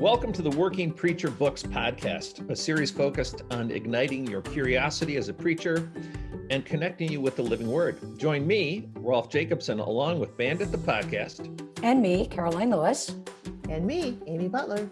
Welcome to the Working Preacher Books podcast, a series focused on igniting your curiosity as a preacher and connecting you with the living word. Join me, Rolf Jacobson, along with Bandit the podcast. And me, Karoline Lewis. And me, Amy Butler.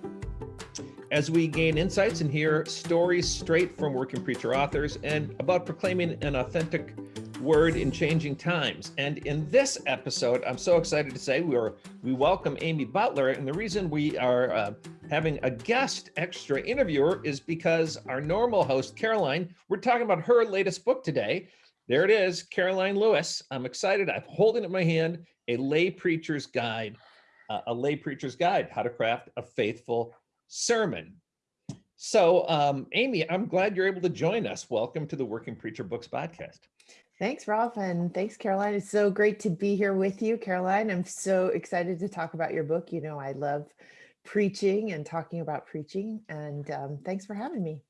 As we gain insights and hear stories straight from working preacher authors and about proclaiming an authentic word in changing times. And in this episode, I'm so excited to say we are we welcome Amy Butler. And the reason we are uh, having a guest extra interviewer is because our normal host, Karoline, we're talking about her latest book today. There it is, Karoline Lewis. I'm excited. I'm holding it in my hand, a lay preacher's guide, uh, a lay preacher's guide, how to craft a faithful sermon. So, um, Amy, I'm glad you're able to join us. Welcome to the Working Preacher Books podcast. Thanks, Rolf, and thanks, Karoline. It's so great to be here with you, Karoline. I'm so excited to talk about your book. You know, I love preaching and talking about preaching, and um, thanks for having me.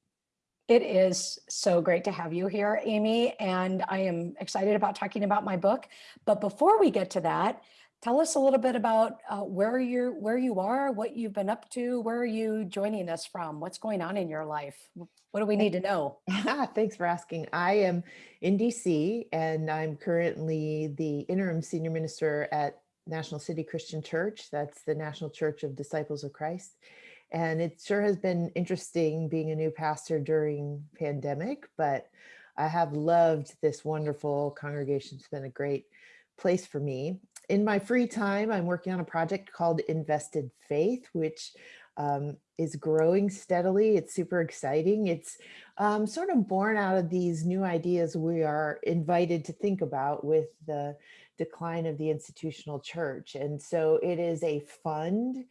It is so great to have you here, Amy, and I am excited about talking about my book. But before we get to that, tell us a little bit about uh, where you're, where you are, what you've been up to, where are you joining us from, what's going on in your life. What do we need to know? Thanks for asking. I am in DC and I'm currently the interim senior minister at National City Christian Church. That's the National Church of Disciples of Christ. And it sure has been interesting being a new pastor during pandemic, but I have loved this wonderful congregation. It's been a great place for me in my free time, I'm working on a project called Invested Faith, which um, is growing steadily. It's super exciting. It's um, sort of born out of these new ideas we are invited to think about with the decline of the institutional church. And so it is a fund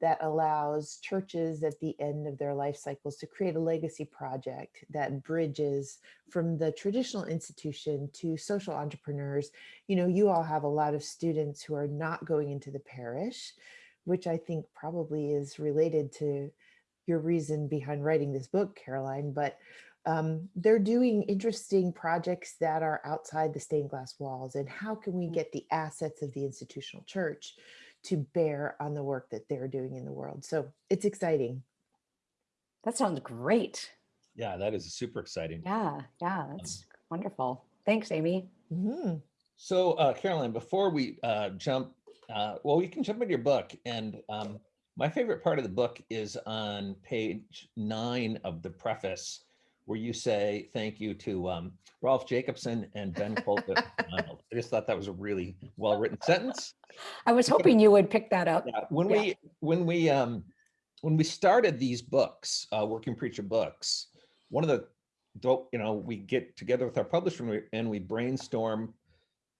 that allows churches at the end of their life cycles to create a legacy project that bridges from the traditional institution to social entrepreneurs. You know, you all have a lot of students who are not going into the parish, which I think probably is related to your reason behind writing this book, Karoline, but um, they're doing interesting projects that are outside the stained glass walls and how can we mm. get the assets of the institutional church to bear on the work that they're doing in the world. So it's exciting. That sounds great. Yeah, that is super exciting. Yeah, yeah, that's um, wonderful. Thanks, Amy. Mm -hmm. So, uh, Karoline, before we uh, jump, uh, well, we can jump into your book. And um, my favorite part of the book is on page nine of the preface where you say thank you to um, Rolf Jacobson and Ben Colton. I just thought that was a really well written sentence. I was hoping you would pick that up. Yeah, when yeah. we when we um, when we started these books, uh, Working Preacher books, one of the you know we get together with our publisher and we brainstorm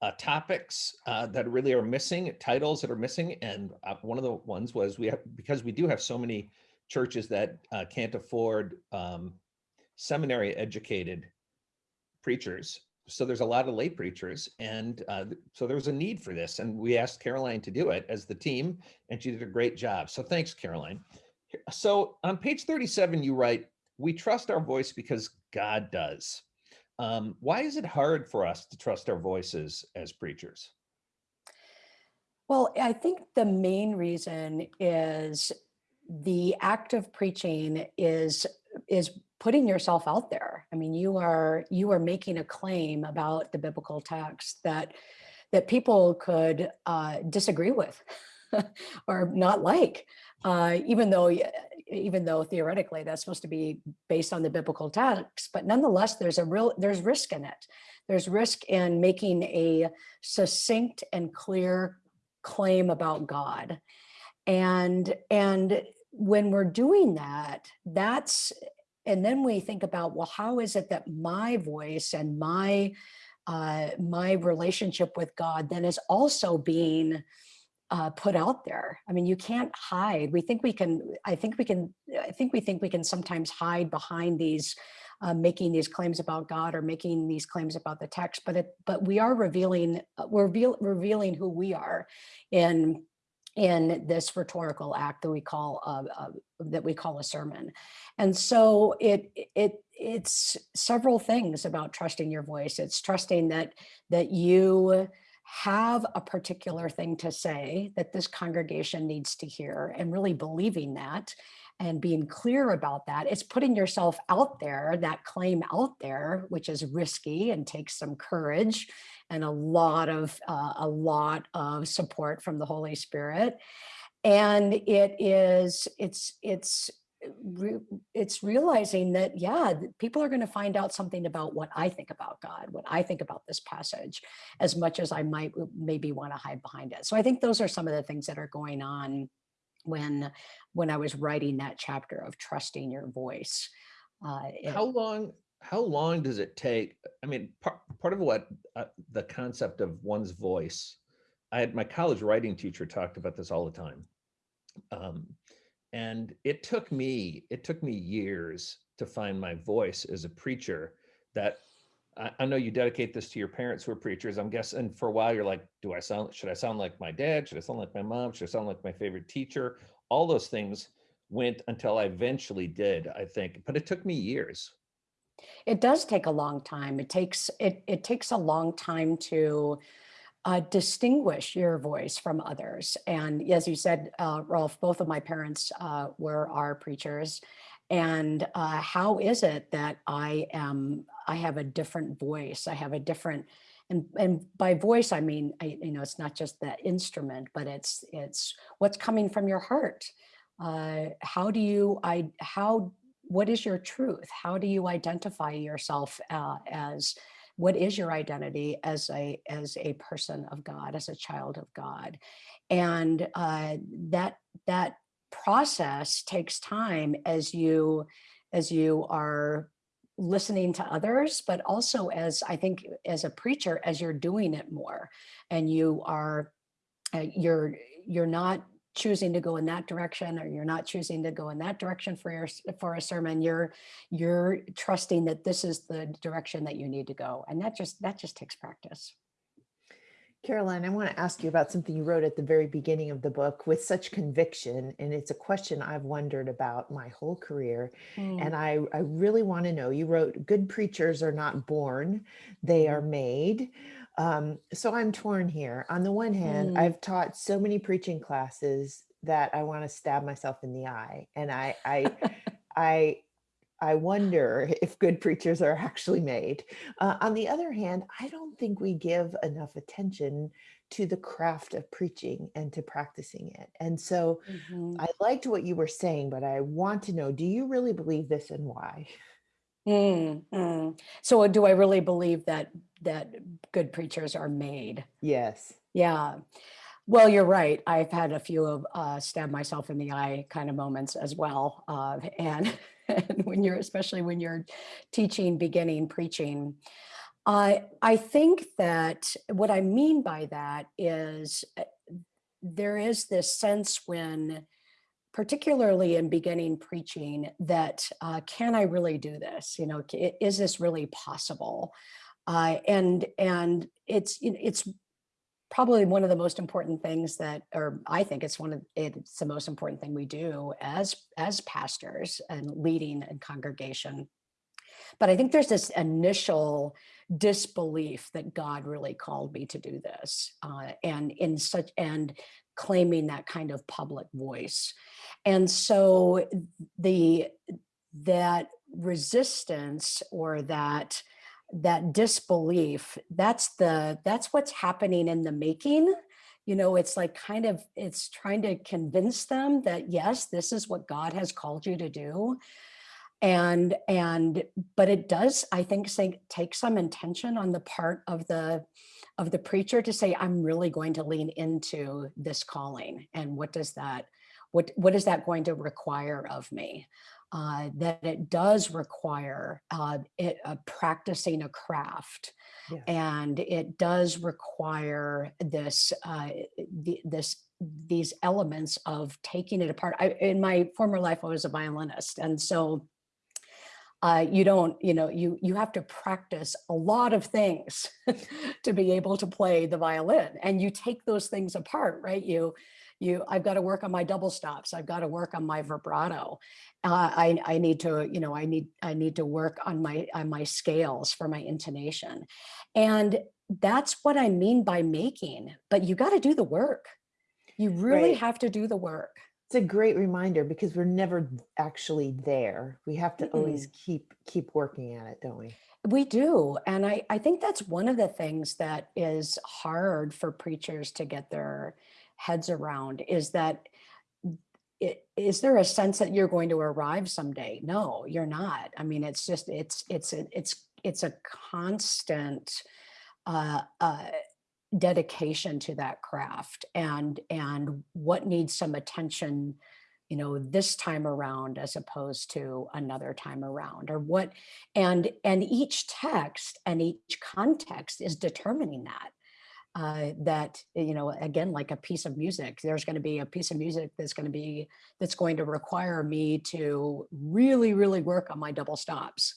uh, topics uh, that really are missing, titles that are missing, and uh, one of the ones was we have because we do have so many churches that uh, can't afford um, seminary educated preachers. So there's a lot of lay preachers. And uh, so there was a need for this. And we asked Karoline to do it as the team, and she did a great job. So thanks, Karoline. So on page 37, you write, we trust our voice because God does. Um, why is it hard for us to trust our voices as preachers? Well, I think the main reason is the act of preaching is is putting yourself out there. I mean, you are you are making a claim about the biblical text that that people could uh, disagree with or not like, uh, even though even though theoretically that's supposed to be based on the biblical text, but nonetheless, there's a real there's risk in it. There's risk in making a succinct and clear claim about God. And and when we're doing that, that's and then we think about, well, how is it that my voice and my uh, my relationship with God then is also being uh, put out there. I mean, you can't hide. We think we can, I think we can, I think we think we can sometimes hide behind these, uh, making these claims about God or making these claims about the text, but it, but we are revealing, uh, we're reveal, revealing who we are in in this rhetorical act that we call uh, uh, that we call a sermon. And so it it it's several things about trusting your voice. It's trusting that that you have a particular thing to say that this congregation needs to hear and really believing that and being clear about that. It's putting yourself out there, that claim out there, which is risky and takes some courage and a lot of uh, a lot of support from the Holy Spirit. And it is it's it's re- it's realizing that yeah people are going to find out something about what i think about god what i think about this passage as much as i might maybe want to hide behind it so i think those are some of the things that are going on when when i was writing that chapter of trusting your voice uh, it- How long, how long does it take? I mean, part, part of what, uh, the concept of one's voice, I had, my college writing teacher talked about this all the time. Um, and it took me, it took me years to find my voice as a preacher that I, I know you dedicate this to your parents who are preachers. I'm guessing for a while you're like, do I sound, should I sound like my dad? Should I sound like my mom? Should I sound like my favorite teacher? All those things went until I eventually did, I think, but it took me years. It does take a long time. It takes it it takes a long time to uh, distinguish your voice from others. And as you said uh, rolf both of my parents uh, were our preachers. And uh, how is it that i am i have a different voice? I have a different and and by voice i mean I, you know it's not just the instrument but it's it's what's coming from your heart. Uh, how do you i how what is your truth? How do you identify yourself uh, as what is your identity as a as a person of god as a child of god? And uh, that that process takes time as you as you are listening to others but also as i think as a preacher as you're doing it more and you are uh, you're you're not choosing to go in that direction or you're not choosing to go in that direction for your for a sermon you're you're trusting that this is the direction that you need to go and that just that just takes practice Karoline, I want to ask you about something you wrote at the very beginning of the book with such conviction. And it's a question I've wondered about my whole career. Hmm. And I, I really want to know you wrote, Good preachers are not born, they are hmm. made. Um, so I'm torn here. On the one hand, Mm. I've taught so many preaching classes that I want to stab myself in the eye. And I, I, I, I wonder if good preachers are actually made. Uh, on the other hand, I don't think we give enough attention to the craft of preaching and to practicing it. And so Mhm. I liked what you were saying, but I want to know do you really believe this and why? Mm, mm. so do i really believe that that good preachers are made Yes. Yeah. Well, you're right. I've had a few of uh, stab myself in the eye kind of moments as well. Uh, and, and when you're, especially when you're teaching, beginning preaching, I I think that what I mean by that is uh, there is this sense when, particularly in beginning preaching, that uh, can I really do this? You know, is this really possible? Uh, and and it's it's probably one of the most important things that or i think it's one of it's the most important thing we do as as pastors and leading a congregation but i think there's this initial disbelief that god really called me to do this uh, and in such and claiming that kind of public voice. And so the that resistance or that that disbelief that's the that's what's happening in the making. You know it's like kind of it's trying to convince them that yes this is what god has called you to do. And and but it does i think take some intention on the part of the of the preacher to say i'm really going to lean into this calling and what does that what what is that going to require of me uh, that it does require uh, it, uh, practicing a craft Yes. and it does require this uh, the, this these elements of taking it apart I, in my former life i was a violinist and so uh, you don't you know you you have to practice a lot of things to be able to play the violin and you take those things apart right you you i've got to work on my double stops i've got to work on my vibrato uh, i i need to you know i need i need to work on my on my scales for my intonation and that's what I mean by making, but you got to do the work. You really Right. have to do the work. It's a great reminder because we're never actually there. We have to always keep keep working at it, don't we? We do. And I, I think that's one of the things that is hard for preachers to get their heads around is that it, is there a sense that you're going to arrive someday? No, you're not. I mean, it's just, it's, it's, it's, it's a constant uh, uh, dedication to that craft and, and what needs some attention you know this time around as opposed to another time around or what and and each text and each context is determining that uh, that you know again like a piece of music there's going to be a piece of music that's going to be that's going to require me to really really work on my double stops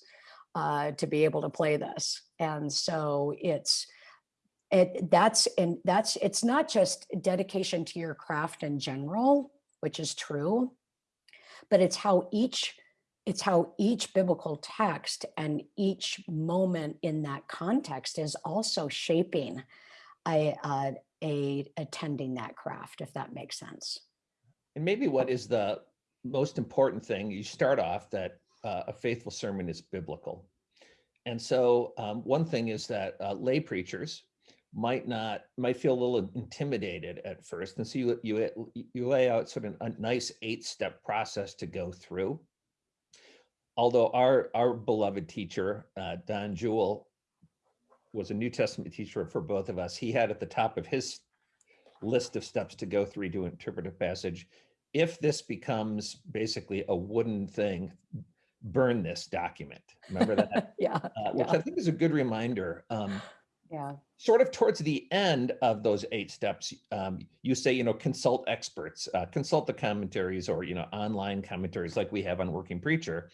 uh, to be able to play this. And so it's it that's and that's it's not just dedication to your craft in general which is true but it's how each it's how each biblical text and each moment in that context is also shaping a, uh, a attending that craft if that makes sense And maybe what is the most important thing, you start off that uh, a faithful sermon is biblical. And so um, one thing is that uh, lay preachers might not, might feel a little intimidated at first. And so you, you, you lay out sort of a nice eight-step process to go through. Although our, our beloved teacher, uh, Don Juel, was a New Testament teacher for both of us. He had at the top of his list of steps to go through to interpret a passage. If this becomes basically a wooden thing, burn this document. Remember that? yeah Uh, which Yeah. I think is a good reminder. Um, yeah sort of towards the end of those eight steps, um, you say, you know, consult experts, uh, consult the commentaries or, you know, online commentaries like we have on Working Preacher.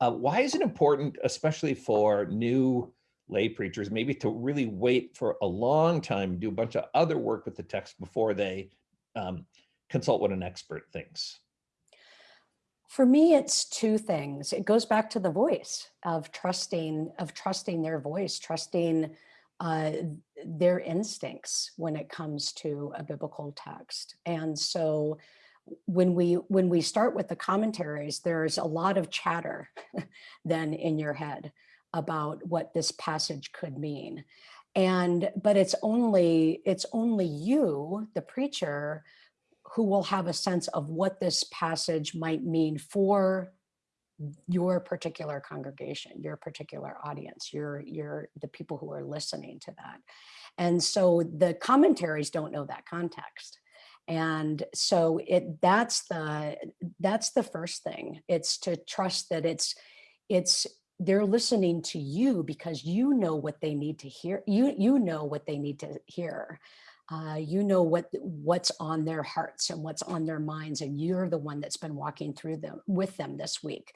Uh, why is it important, especially for new lay preachers, maybe to really wait for a long time, do a bunch of other work with the text before they um, consult what an expert thinks? For me, it's two things. It goes back to the voice of trusting, of trusting their voice, trusting uh, their instincts when it comes to a biblical text. And so when we when we start with the commentaries, there's a lot of chatter then in your head about what this passage could mean. And but it's only it's only you, the preacher, who will have a sense of what this passage might mean for your particular congregation, your particular audience, your, your, the people who are listening to that. And so the commentaries don't know that context. And so it, that's the, that's the first thing. It's to trust that it's, it's, they're listening to you because you know what they need to hear. You, you know what they need to hear uh, you know what what's on their hearts and what's on their minds and you're the one that's been walking through them with them this week.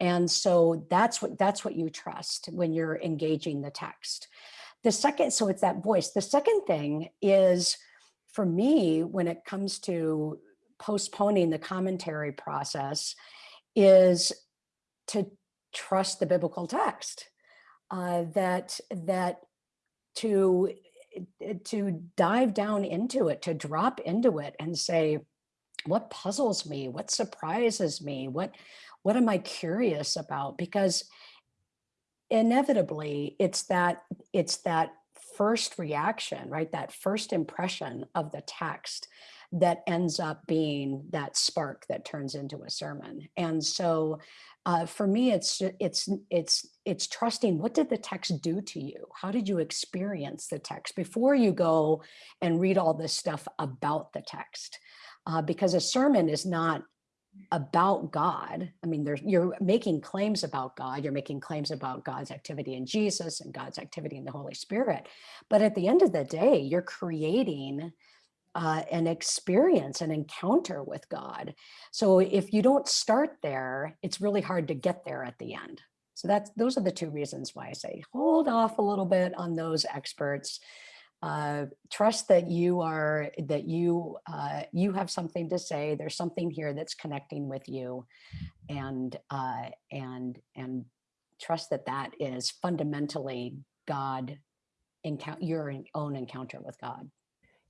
And so that's what that's what you trust when you're engaging the text. The second so it's that voice. The second thing is for me when it comes to postponing the commentary process is to trust the biblical text uh, that that to Eh, to dive down into it, to drop into it and say, what puzzles me? What surprises me? What, what am I curious about? Because inevitably it's that, it's that first reaction, right? That first impression of the text that ends up being that spark that turns into a sermon. And so uh, for me, it's it's it's it's trusting what did the text do to you? How did you experience the text before you go and read all this stuff about the text? Uh, because a sermon is not about God. I mean, you're making claims about God. You're making claims about God's activity in Jesus and God's activity in the Holy Spirit. But at the end of the day, you're creating uh, an experience, an encounter with God. So if you don't start there, it's really hard to get there at the end. So that's those are the two reasons why I say hold off a little bit on those experts. Uh, trust that you are that you uh, you have something to say. There's something here that's connecting with you, and uh, and and trust that that is fundamentally God encounter your own encounter with God.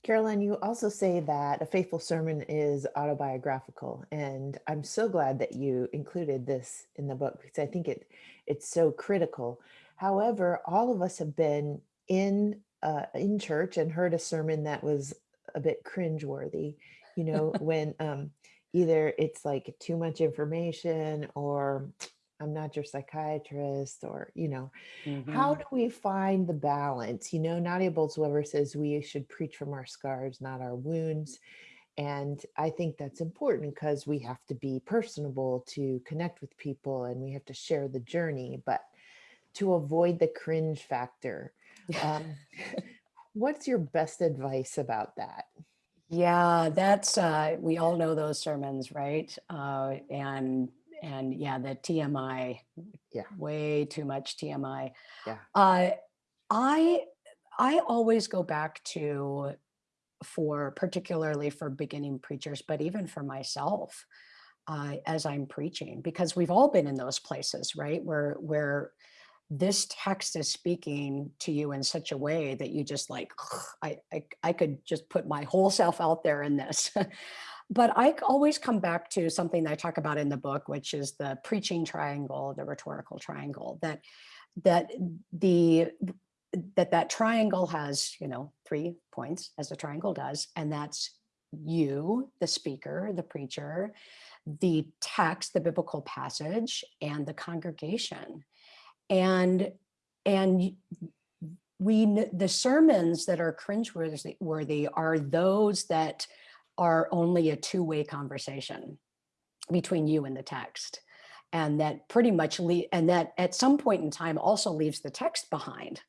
Karoline, you also say that a faithful sermon is autobiographical, and I'm so glad that you included this in the book because I think it it's so critical. However, all of us have been in uh, in church and heard a sermon that was a bit cringeworthy. You know, when um, either it's like too much information or I'm not your psychiatrist, or you know, how Mhm. do we find the balance? You know, Nadia Bolz-Weber says we should preach from our scars, not our wounds. And I think that's important because we have to be personable to connect with people and we have to share the journey, but to avoid the cringe factor. Um, what's your best advice about that? Yeah, that's uh we all know those sermons, right? Uh and and yeah, the TMI, Yeah. way too much TMI. Yeah. Uh I I always go back to for particularly for beginning preachers, but even for myself, uh, as I'm preaching, because we've all been in those places, right? Where where this text is speaking to you in such a way that you just like, I, I, I could just put my whole self out there in this. but I always come back to something that I talk about in the book, which is the preaching triangle, the rhetorical triangle, that that the that that triangle has, you know, three points as a triangle does, and that's you, the speaker, the preacher, the text, the biblical passage, and the congregation. And and we the sermons that are cringeworthy worthy are those that are only a two-way conversation between you and the text. And that pretty much and that at some point in time also leaves the text behind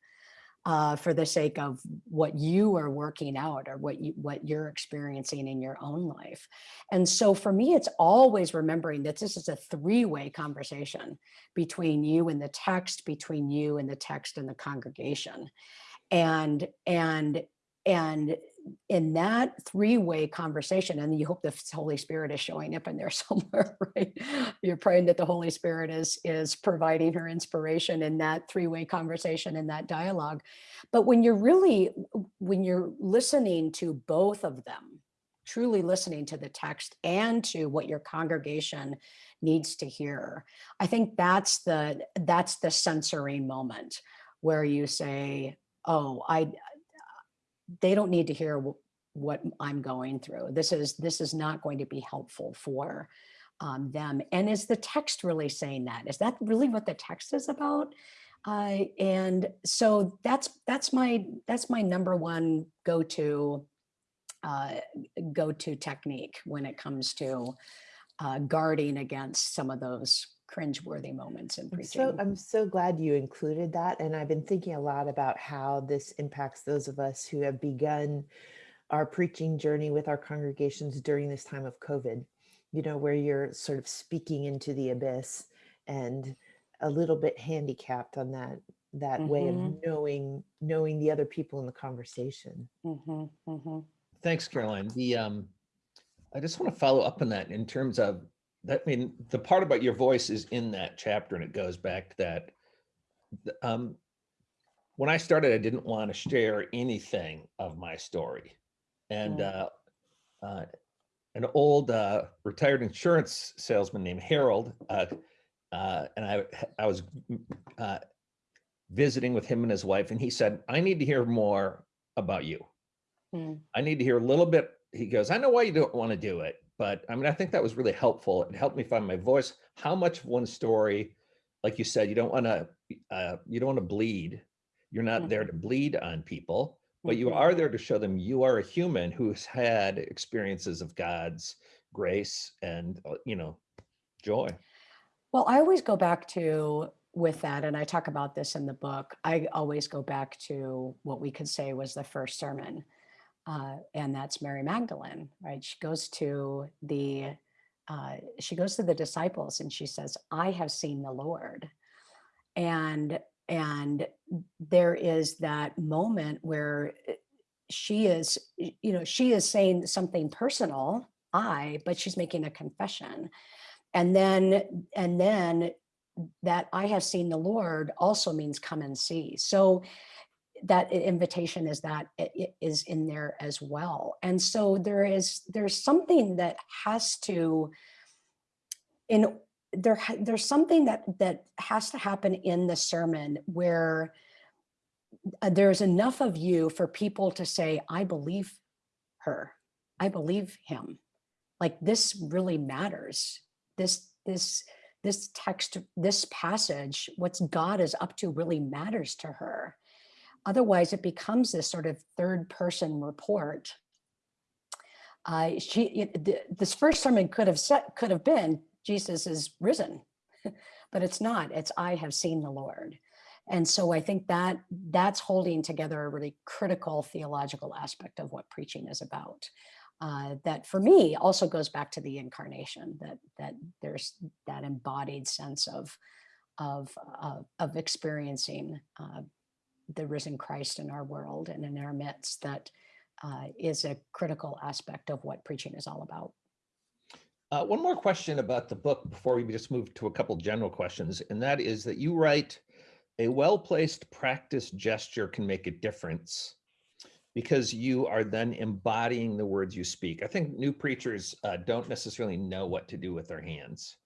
uh, for the sake of what you are working out or what you what you're experiencing in your own life. And so for me it's always remembering that this is a three-way conversation between you and the text between you and the text and the congregation. And and and in that three-way conversation and you hope the holy spirit is showing up in there somewhere right? You're praying that the holy spirit is is providing her inspiration in that three-way conversation in that dialogue. But when you're really when you're listening to both of them truly listening to the text and to what your congregation needs to hear i think that's the that's the sensory moment where you say oh i they don't need to hear what i'm going through. This is this is not going to be helpful for um, them. And is the text really saying that? Is that really what the text is about? Uh, and so that's that's my that's my number one go-to uh, go-to technique when it comes to uh, guarding against some of those cringeworthy moments in I'm preaching. so I'm so glad you included that, and I've been thinking a lot about how this impacts those of us who have begun our preaching journey with our congregations during this time of COVID. You know, where you're sort of speaking into the abyss and a little bit handicapped on that that way of Mhm. knowing knowing the other people in the conversation. Mhm, mhm. Thanks, Karoline. The, um, I just want to follow up on that in terms of that, I mean, the part about your voice is in that chapter and it goes back to that. Um, when I started, I didn't want to share anything of my story. And, Mm. uh, uh, an old, uh, retired insurance salesman named Harold, uh, uh, and I, I was, uh, visiting with him and his wife, and he said, I need to hear more about you. Mm. I need to hear a little bit. He goes, I know why you don't want to do it, but I mean, I think that was really helpful. It helped me find my voice. How much of one story, like you said, you don't want to, uh, you don't want to bleed. You're not there to bleed on people, but you Mhm. are there to show them you are a human who's had experiences of God's grace and, uh, you know, joy. Well, I always go back to with that, and I talk about this in the book. I always go back to what we could say was the first sermon, uh, and that's Mary Magdalene, right? She goes to the uh, she goes to the disciples and she says, "I have seen the Lord," and and there is that moment where uh, she is, you know, she is saying something personal, I, but she's making a confession. And then and then that i have seen the lord also means come and see. So that invitation is that it is in there as well. And so there is, there's something that has to, in, there, there's something that, that has to happen in the sermon where uh, there's enough of you for people to say, I believe her. I believe him. Like this really matters. This, this, this text, this passage, what God is up to really matters to her. Otherwise, it becomes this sort of third person report. Uh, she, it- th- this first sermon could have said, could have been, Jesus is risen, but it's not. It's I have seen the Lord. And so I think that that's holding together a really critical theological aspect of what preaching is about. Uh, that for me also goes back to the incarnation, that that there's that embodied sense of of uh, of experiencing uh, the risen Christ in our world and in our midst that uh, is a critical aspect of what preaching is all about. Uh, one more question about the book before we just move to a couple general questions, and that is that you write a well-placed practice gesture can make a difference because you are then embodying the words you speak. I think new preachers uh, don't necessarily know what to do with their hands.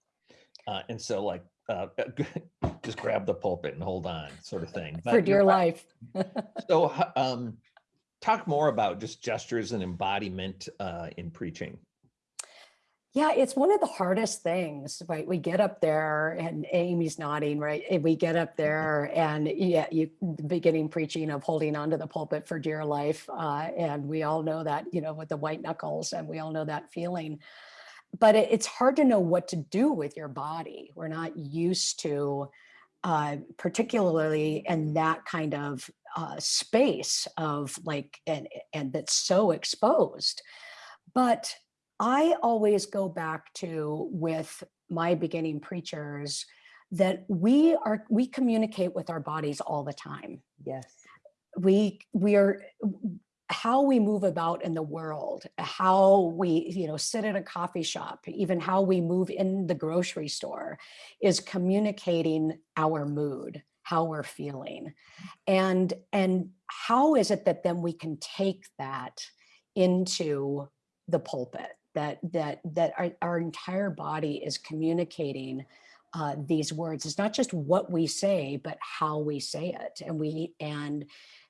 Uh, and so like, uh, just grab the pulpit and hold on sort of thing. For dear life. So um, talk more about just gestures and embodiment uh, in preaching. Yeah, it's one of the hardest things, right? We get up there and Amy's nodding, right? And we get up there and yeah, you beginning preaching of holding onto the pulpit for dear life. Uh, and we all know that, you know, with the white knuckles and we all know that feeling. But it, it's hard to know what to do with your body. We're not used to, uh, particularly in that kind of uh, space of like, and, and that's so exposed. But I always go back to with my beginning preachers that we are we communicate with our bodies all the time. Yes. We we are how we move about in the world, how we you know sit at a coffee shop, even how we move in the grocery store is communicating our mood, how we're feeling. And and how is it that then we can take that into the pulpit that that that our, our entire body is communicating uh, these words it's not just what we say but how we say it and we and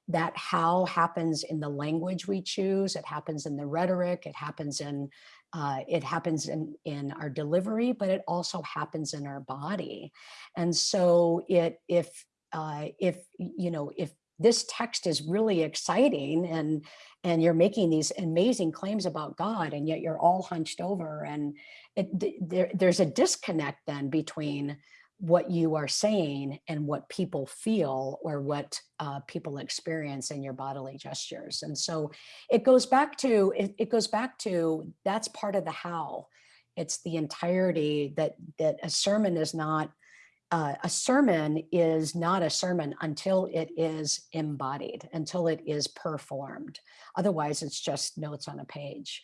that how happens in the language we choose it happens in the rhetoric it happens in uh, it happens in in our delivery but it also happens in our body. And so it if uh, if you know if this text is really exciting and and you're making these amazing claims about God and yet you're all hunched over and it, th- there, there's a disconnect then between what you are saying and what people feel or what uh, people experience in your bodily gestures and so it goes back to it, it goes back to that's part of the how it's the entirety that that a sermon is not uh, a sermon is not a sermon until it is embodied, until it is performed. Otherwise, it's just notes on a page.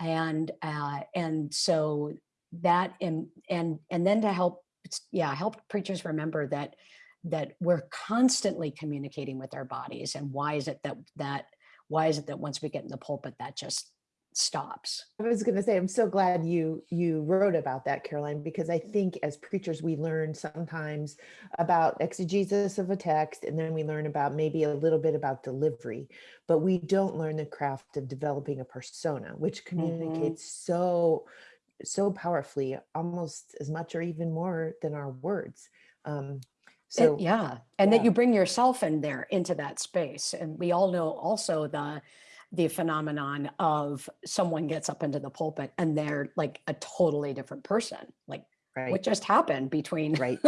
And uh, and so that and and and then to help, yeah, help preachers remember that that we're constantly communicating with our bodies. And why is it that that why is it that once we get in the pulpit, that just stops? I was going to say, I'm so glad you you wrote about that, Karoline, because I think as preachers, we learn sometimes about exegesis of a text, and then we learn about maybe a little bit about delivery, but we don't learn the craft of developing a persona, which mm-hmm. communicates so so powerfully, almost as much or even more than our words. Um, It- so yeah, and that you bring yourself in there into that space. And we all know also the the phenomenon of someone gets up into the pulpit and they're like a totally different person. Like right, what just happened between right,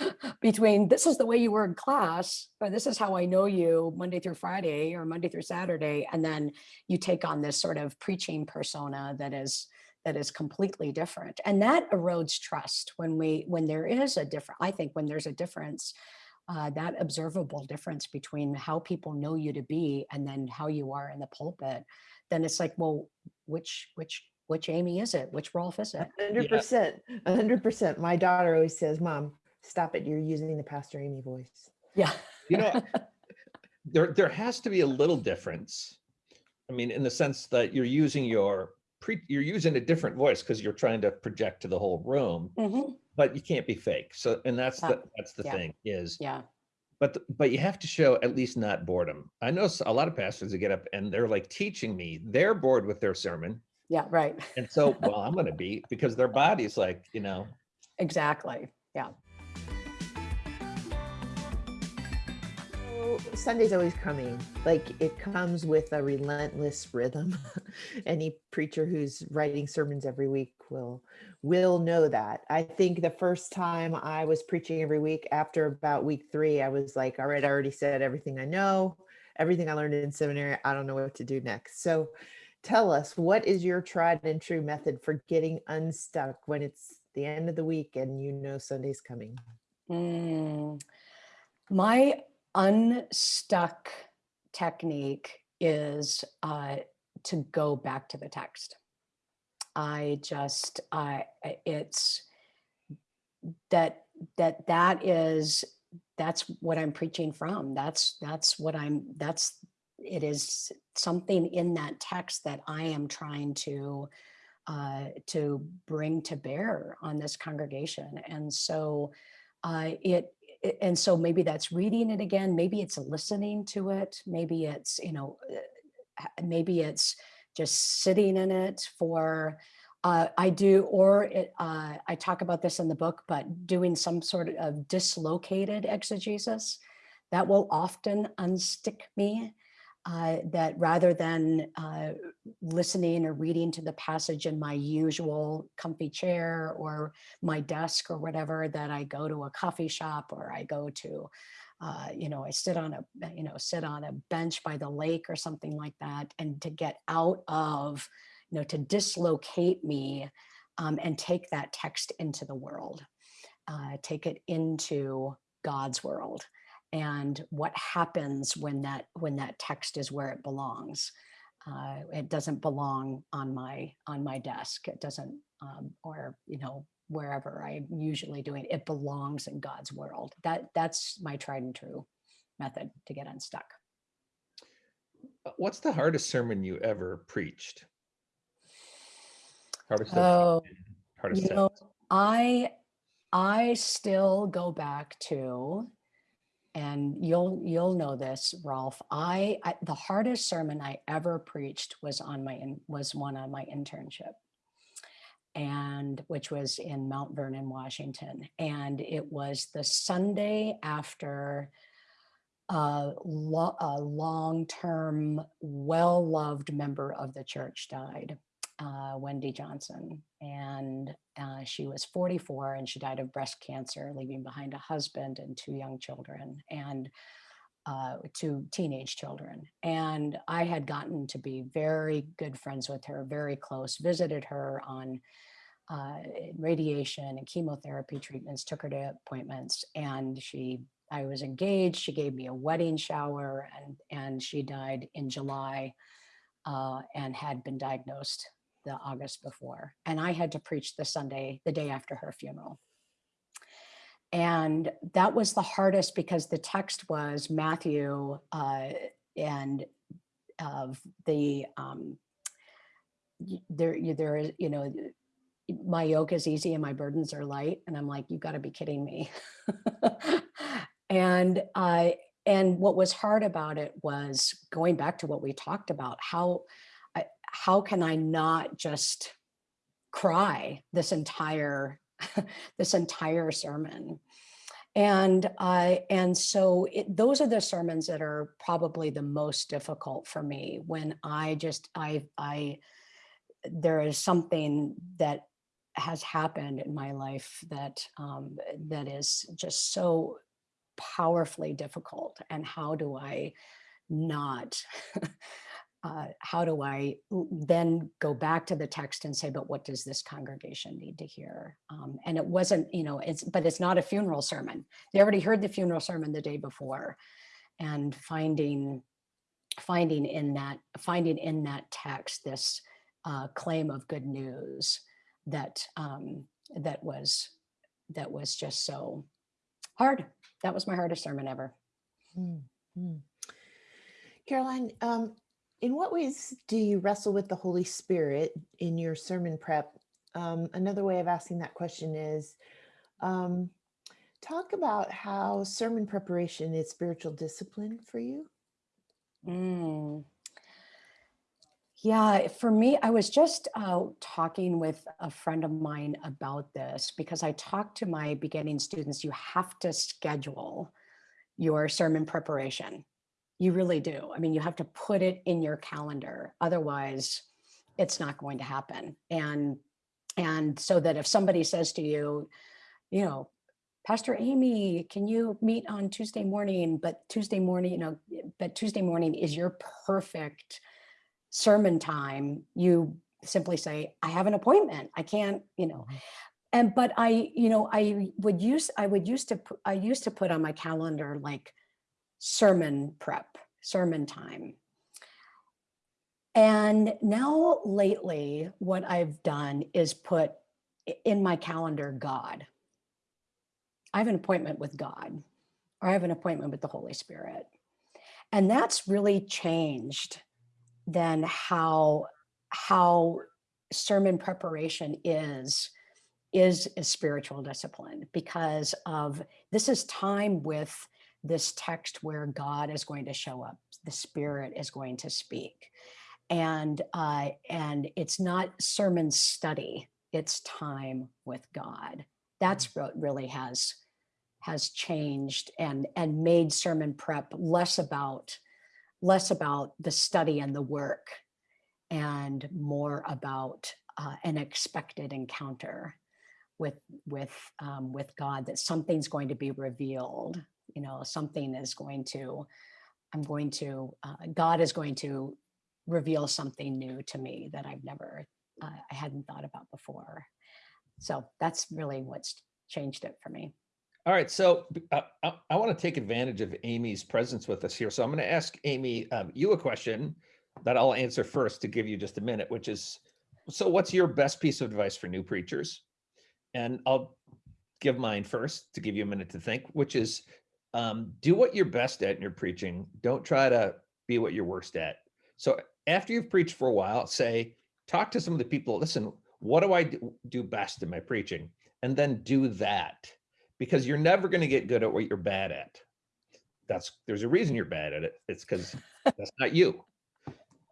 between this is the way you were in class, or this is how I know you Monday through Friday or Monday through Saturday, and then you take on this sort of preaching persona that is that is completely different. And that erodes trust when we when there is a different, I think when there's a difference, uh, that observable difference between how people know you to be and then how you are in the pulpit, then it's like, well, which which which Amy is it? Which Rolf is it? hundred percent, hundred percent. My daughter always says, "Mom, stop it! You're using the Pastor Amy voice." Yeah. You know, there, there has to be a little difference. I mean, in the sense that you're using your pre, you're using a different voice because you're trying to project to the whole room, Mhm, but you can't be fake. So, and that's Uh, the, that's the yeah. thing is, Yeah, but, th- but you have to show at least not boredom. I know a lot of pastors that get up and they're like teaching me, they're bored with their sermon. yeah, right. And so, well, I'm gonna be, because their body's like, you know, Exactly. Yeah. Sunday's always coming. Like it comes with a relentless rhythm. Any preacher who's writing sermons every week will will know that. I think the first time I was preaching every week after about week 3, I was like, all right, I already said everything I know, everything I learned in seminary, I don't know what to do next. So tell us, what is your tried and true method for getting unstuck when it's the end of the week and you know Sunday's coming? Mm, My unstuck technique is uh, to go back to the text. I just, I- it's that, that, that is, that's what I'm preaching from. That's, that's what I'm, that's, it is something in that text that I am trying to, uh, to bring to bear on this congregation. And so, uh, it, and so maybe that's reading it again, maybe it's listening to it, maybe it's, you know, uh, maybe it's just sitting in it for, uh, I do, or it, uh, I talk about this in the book, but doing some sort of dislocated exegesis that will often unstick me. Uh, that rather than uh, listening or reading to the passage in my usual comfy chair or my desk or whatever that I go to a coffee shop or I go to, uh, you know, I sit on a, you know, sit on a bench by the lake or something like that. And to get out of, you know, to dislocate me um, and take that text into the world, uh, take it into God's world and what happens when that when that text is where it belongs uh, it doesn't belong on my on my desk it doesn't um, or you know wherever i'm usually doing it belongs in god's world that that's my tried and true method to get unstuck uh, what's the hardest sermon you ever preached? Hardest. oh Hardest. you know i i still go back to and you'll you'll know this rolf I, I the hardest sermon i ever preached was on my in, was one on my internship. And which was in mount vernon washington. And it was the sunday after a, lo- a long-term well-loved member of the church died uh, wendy johnson and uh, she was 44 and she died of breast cancer leaving behind a husband and two young children and uh, two teenage children. And i had gotten to be very good friends with her very close visited her on uh, radiation and chemotherapy treatments took her to appointments and she i was engaged. She gave me a wedding shower and and she died in july uh, and had been diagnosed the august before and i had to preach the sunday the day after her funeral. And that was the hardest because the text was matthew uh, and of the um, there there is you know my yoke is easy and my burdens are light and i'm like you got to be kidding me. And i and what was hard about it was going back to what we talked about how how can i not just cry this entire this entire sermon? And I and so it, those are the sermons that are probably the most difficult for me when I just I I there is something that has happened in my life that um, that is just so powerfully difficult and how do I not uh, how do I then go back to the text and say, but what does this congregation need to hear? Um, and it wasn't, you know, it's, but it's not a funeral sermon. They already heard the funeral sermon the day before and finding, finding in that, finding in that text, this uh, claim of good news that, um, that was, that was just so hard. That was my hardest sermon ever. Mm, mm. Karoline, um, in what ways do you wrestle with the Holy Spirit in your sermon prep? Um, another way of asking that question is um, talk about how sermon preparation is spiritual discipline for you. Mm. Yeah, for me, I was just uh, talking with a friend of mine about this because I talk to my beginning students, you have to schedule your sermon preparation. You really do. I mean, you have to put it in your calendar. Otherwise, it's not going to happen. And and so that if somebody says to you, you know, Pastor Amy, can you meet on Tuesday morning? But Tuesday morning, you know, but Tuesday morning is your perfect sermon time. You simply say, I have an appointment. I can't, you know. Mhm. And but I, you know, I would use, I would used to, I used to put on my calendar like sermon prep, sermon time. And now lately, what I've done is put in my calendar God. I have an appointment with God, or I have an appointment with the Holy Spirit. And that's really changed then how how sermon preparation is is a spiritual discipline because of this is time with this text where God is going to show up, the Spirit is going to speak, and uh, and it's not sermon study; it's time with God. That's what really has has changed and and made sermon prep less about less about the study and the work and more about uh, an expected encounter with with um, with God that something's going to be revealed you know something is going to I'm going to uh, God is going to reveal something new to me that I've never uh, I hadn't thought about before so that's really what's changed it for me All right, so uh, I, I want to take advantage of Amy's presence with us here. So I'm going to ask Amy um, you a question that I'll answer first to give you just a minute, which is, so what's your best piece of advice for new preachers? And I'll give mine first to give you a minute to think, which is um, do what you're best at in your preaching. Don't try to be what you're worst at. So after you've preached for a while, say, talk to some of the people, listen, what do I do- best in my preaching? And then do that because you're never going to get good at what you're bad at. That's there's a reason you're bad at it. It's because that's not you.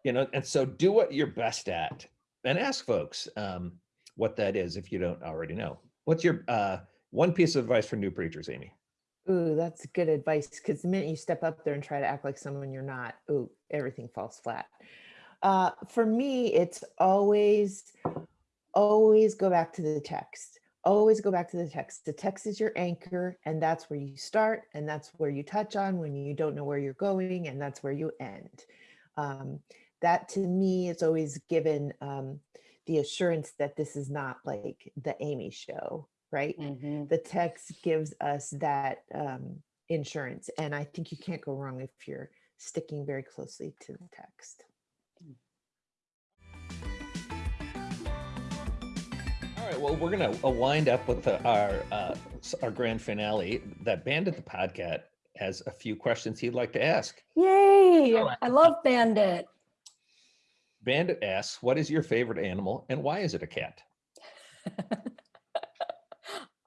You know, and so do what you're best at and ask folks um, what that is if you don't already know. What's your uh, one piece of advice for new preachers, Amy? Ooh, that's good advice. Because the minute you step up there and try to act like someone you're not, ooh, everything falls flat. Uh, for me, it's always, always go back to the text. Always go back to the text. The text is your anchor, and that's where you start, and that's where you touch on when you don't know where you're going, and that's where you end. Um, that to me is always given um, the assurance that this is not like the Amy show, right? Mhm. the text gives us that um, insurance. And I think you can't go wrong if you're sticking very closely to the text. All right, well, we're gonna uh, wind up with the- our uh, our grand finale. That Bandit the Podcat has a few questions he'd like to ask. yay All right. I love Bandit Bandit asks, "What is your favorite animal, and why is it a cat?"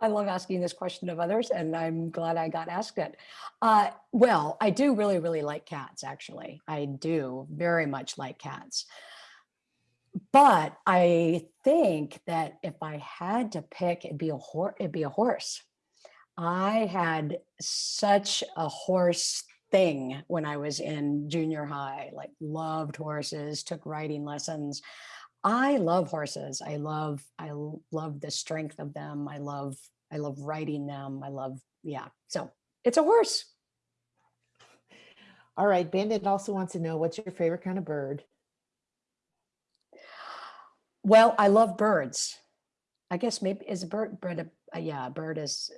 I love asking this question of others, and I'm glad I got asked it. Uh, well, I do really, really like cats, actually. I do very much like cats. But I think that if I had to pick, it'd be a horse. It'd be a horse. I had such a horse thing when I was in junior high. Like loved horses, took riding lessons. I love horses. I love I love the strength of them. I love I love riding them. I love yeah. So it's a horse. All right. Bandit also wants to know what's your favorite kind of bird? Well, I love birds. I guess maybe is a bird bird a, uh, yeah, a bird is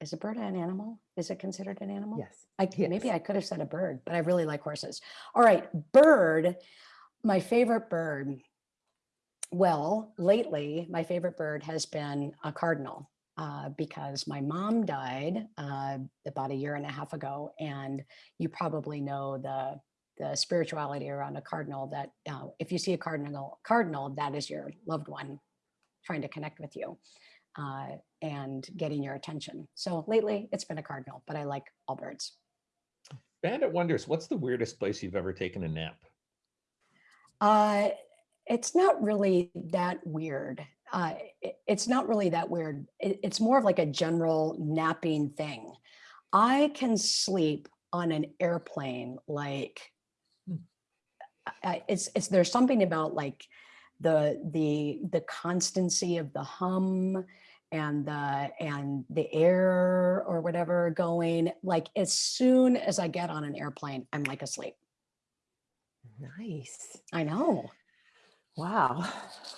is a bird an animal? Is it considered an animal? Yes. I c- maybe I could have said a bird, but I really like horses. All right, bird. My favorite bird. Well, lately, my favorite bird has been a cardinal uh, because my mom died uh, about a year and a half ago, and you probably know the the spirituality around a cardinal that uh, if you see a cardinal, cardinal, that is your loved one trying to connect with you uh, and getting your attention. So lately it's been a cardinal, but I like all birds. Bandit wonders, what's the weirdest place you've ever taken a nap? Uh, it's not really that weird. Uh, it- it's not really that weird. It- it's more of like a general napping thing. I can sleep on an airplane like Hmm. I- it's it's there's something about like the the the constancy of the hum and the and the air or whatever going like as soon as I get on an airplane I'm like asleep. Nice. I know. Wow.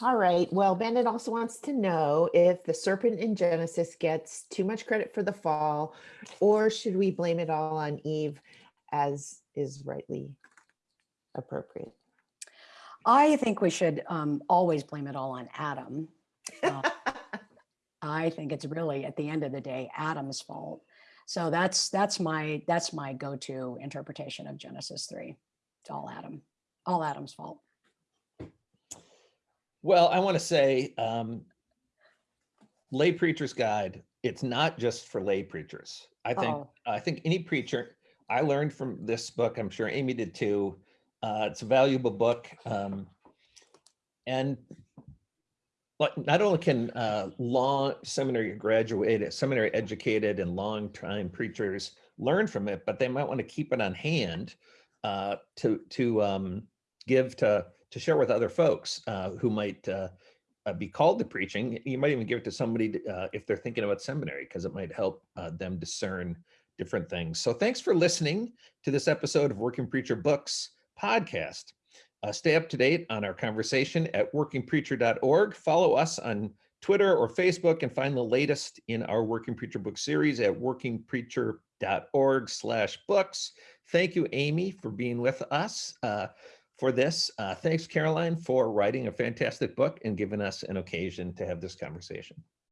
All right. Well, Bandit also wants to know if the serpent in Genesis gets too much credit for the fall, or should we blame it all on Eve as is rightly appropriate? I think we should um, always blame it all on Adam. Uh, I think it's really at the end of the day Adam's fault. So that's that's my that's my go-to interpretation of Genesis three. It's all Adam, all Adam's fault. Well, I want to say, um, lay preacher's guide, it's not just for lay preachers. I think, Oh. I think any preacher, I learned from this book, I'm sure Amy did too. Uh, it's a valuable book. Um, and but not only can uh, long seminary graduated, seminary educated and long time preachers learn from it, but they might want to keep it on hand uh, to to um, give to to share with other folks uh, who might uh, uh, be called to preaching. You might even give it to somebody to, uh, if they're thinking about seminary, because it might help uh, them discern different things. So thanks for listening to this episode of Working Preacher Books podcast. Stay up to date on our conversation at workingpreacher.org. Follow us on Twitter or Facebook and find the latest in our Working Preacher book series at workingpreacher.org slash books. Thank you, Amy, for being with us uh, for this. Uh, thanks, Karoline, for writing a fantastic book and giving us an occasion to have this conversation.